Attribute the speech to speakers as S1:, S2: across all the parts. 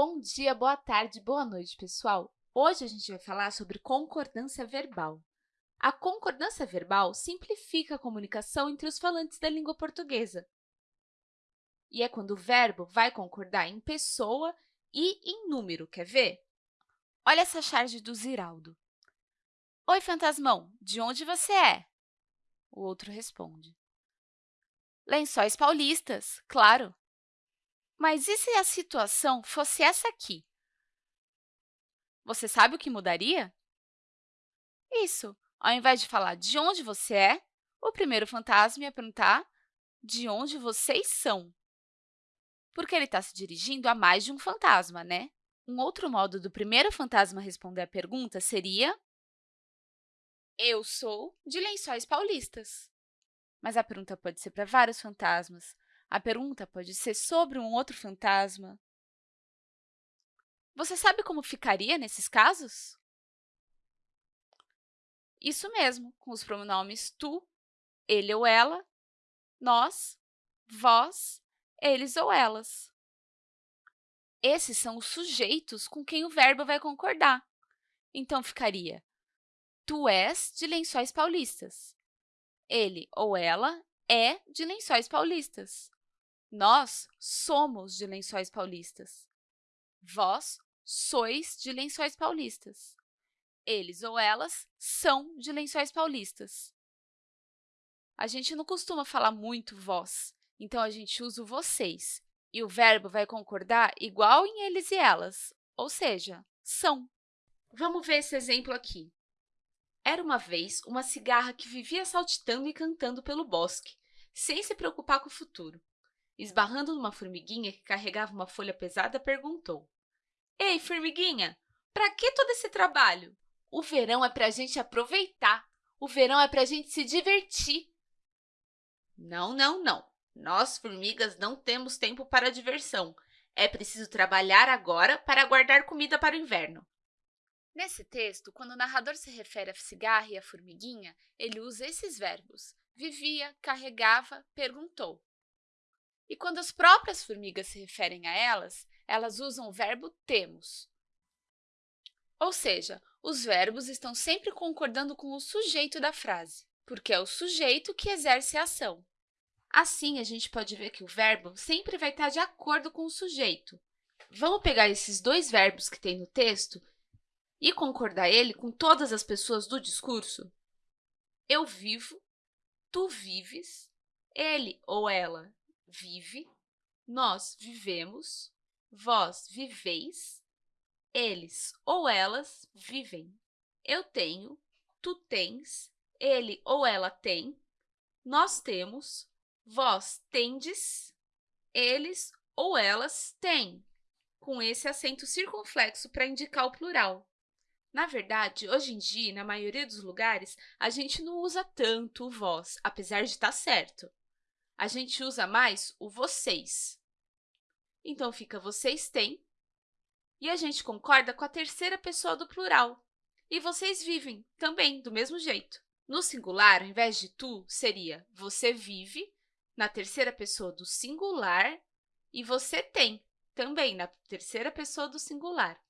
S1: Bom dia, boa tarde, boa noite, pessoal! Hoje a gente vai falar sobre concordância verbal. A concordância verbal simplifica a comunicação entre os falantes da língua portuguesa. E é quando o verbo vai concordar em pessoa e em número. Quer ver? Olha essa charge do Ziraldo. Oi, fantasmão, de onde você é? O outro responde. Lençóis paulistas, claro. Mas e se a situação fosse essa aqui? Você sabe o que mudaria? Isso, ao invés de falar de onde você é, o primeiro fantasma ia perguntar de onde vocês são. Porque ele está se dirigindo a mais de um fantasma, né? Um outro modo do primeiro fantasma responder a pergunta seria Eu sou de Lençóis Paulistas. Mas a pergunta pode ser para vários fantasmas. A pergunta pode ser sobre um outro fantasma. Você sabe como ficaria nesses casos? Isso mesmo, com os pronomes tu, ele ou ela, nós, vós, eles ou elas. Esses são os sujeitos com quem o verbo vai concordar. Então, ficaria Tu és de Lençóis Paulistas. Ele ou ela é de Lençóis Paulistas. Nós somos de Lençóis Paulistas. Vós sois de Lençóis Paulistas. Eles ou elas são de Lençóis Paulistas. A gente não costuma falar muito vós, então a gente usa o vocês. E o verbo vai concordar igual em eles e elas, ou seja, são. Vamos ver esse exemplo aqui. Era uma vez uma cigarra que vivia saltitando e cantando pelo bosque, sem se preocupar com o futuro. Esbarrando numa formiguinha que carregava uma folha pesada, perguntou. Ei, formiguinha, para que todo esse trabalho? O verão é para a gente aproveitar. O verão é para a gente se divertir. Não, não, não. Nós, formigas, não temos tempo para diversão. É preciso trabalhar agora para guardar comida para o inverno. Nesse texto, quando o narrador se refere à cigarra e à formiguinha, ele usa esses verbos. Vivia, carregava, perguntou. E quando as próprias formigas se referem a elas, elas usam o verbo temos. Ou seja, os verbos estão sempre concordando com o sujeito da frase, porque é o sujeito que exerce a ação. Assim, a gente pode ver que o verbo sempre vai estar de acordo com o sujeito. Vamos pegar esses dois verbos que tem no texto e concordar ele com todas as pessoas do discurso? Eu vivo, tu vives, ele ou ela vive, nós vivemos, vós viveis, eles ou elas vivem. Eu tenho, tu tens, ele ou ela tem, nós temos, vós tendes, eles ou elas têm, com esse acento circunflexo para indicar o plural. Na verdade, hoje em dia, na maioria dos lugares, a gente não usa tanto o vós, apesar de estar certo a gente usa mais o vocês. Então, fica vocês têm, e a gente concorda com a terceira pessoa do plural. E vocês vivem, também, do mesmo jeito. No singular, ao invés de tu, seria você vive, na terceira pessoa do singular, e você tem, também, na terceira pessoa do singular.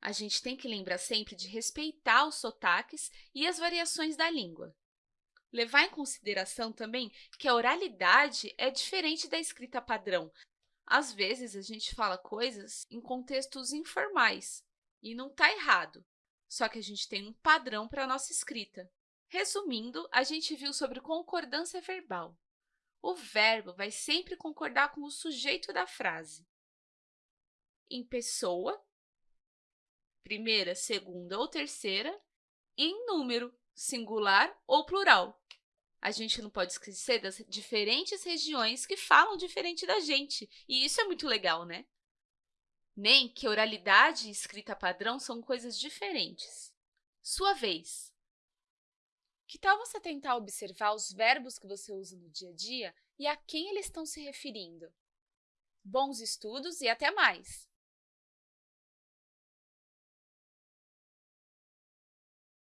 S1: A gente tem que lembrar sempre de respeitar os sotaques e as variações da língua. Levar em consideração também que a oralidade é diferente da escrita padrão. Às vezes, a gente fala coisas em contextos informais, e não está errado, só que a gente tem um padrão para a nossa escrita. Resumindo, a gente viu sobre concordância verbal. O verbo vai sempre concordar com o sujeito da frase. Em pessoa, primeira, segunda ou terceira, e em número, singular ou plural. A gente não pode esquecer das diferentes regiões que falam diferente da gente, e isso é muito legal, né? Nem que oralidade e escrita padrão são coisas diferentes. Sua vez. Que tal você tentar observar os verbos que você usa no dia a dia e a quem eles estão se referindo? Bons estudos e até mais!